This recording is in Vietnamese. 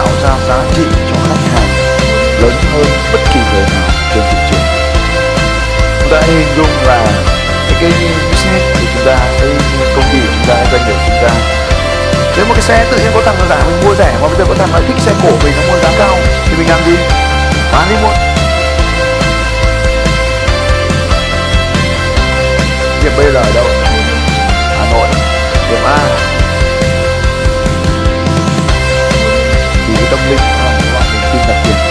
tạo ra giá trị cho khách hàng lớn hơn bất kỳ người nào trên thị trường. Chúng ta hình dung là cái cái business của chúng ta, cái công ty của chúng ta, doanh nghiệp chúng ta. Nếu một cái xe tự nhiên có thằng nó giả mình mua rẻ mà bây giờ có thằng lại thích xe cổ mình nó mua giá cao thì mình làm gì? Bán đi luôn điểm B là ở đâu? Hà Nội, điểm A. aplicación.